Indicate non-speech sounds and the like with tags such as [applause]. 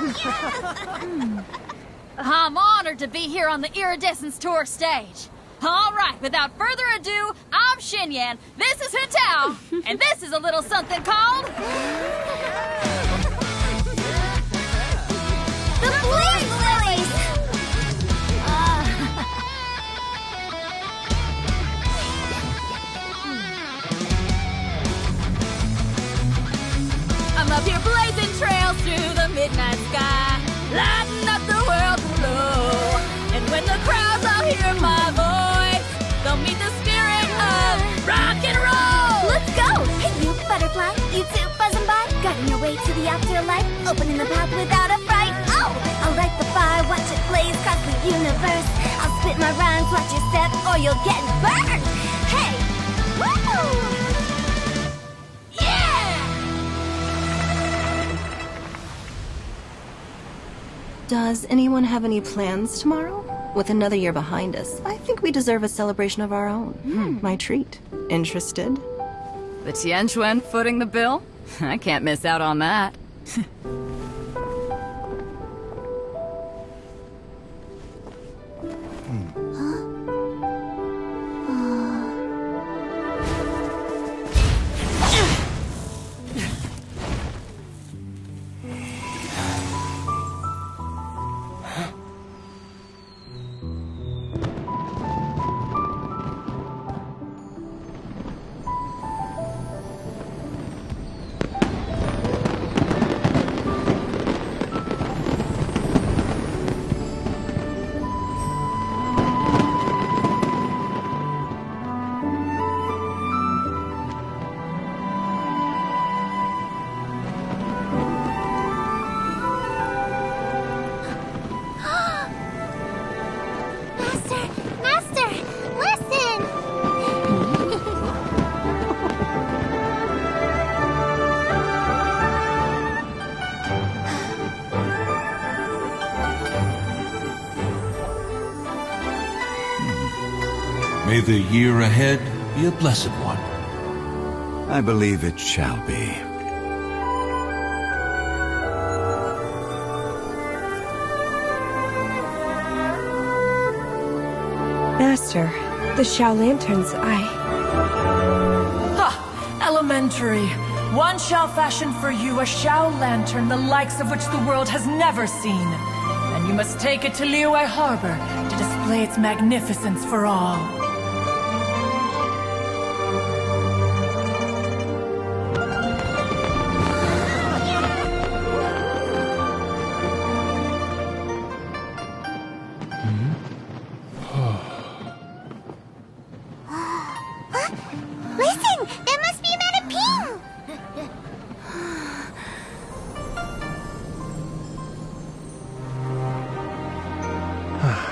[laughs] I'm honored to be here on the Iridescence Tour stage. All right, without further ado, I'm Xinyan, this is Hetao, [laughs] and this is a little something called... The Flame Lilies! Uh. Hmm. I'm up here blazing afterlife, opening the path without a fright. Oh, I'll light the fire, watch it blaze across the universe. I'll spit my rhymes, watch your step, or you'll get burned. Hey, woo! Yeah! Does anyone have any plans tomorrow? With another year behind us, I think we deserve a celebration of our own. Hmm. My treat. Interested? The Tianquan footing the bill? [laughs] I can't miss out on that. [laughs] Master, Master, listen! May the year ahead be a blessed one. I believe it shall be. Master, the Xiao Lanterns, I... Ha! Elementary. One shall fashion for you a Xiao lantern the likes of which the world has never seen. And you must take it to Liyue Harbor to display its magnificence for all. ping! Must be another a ping!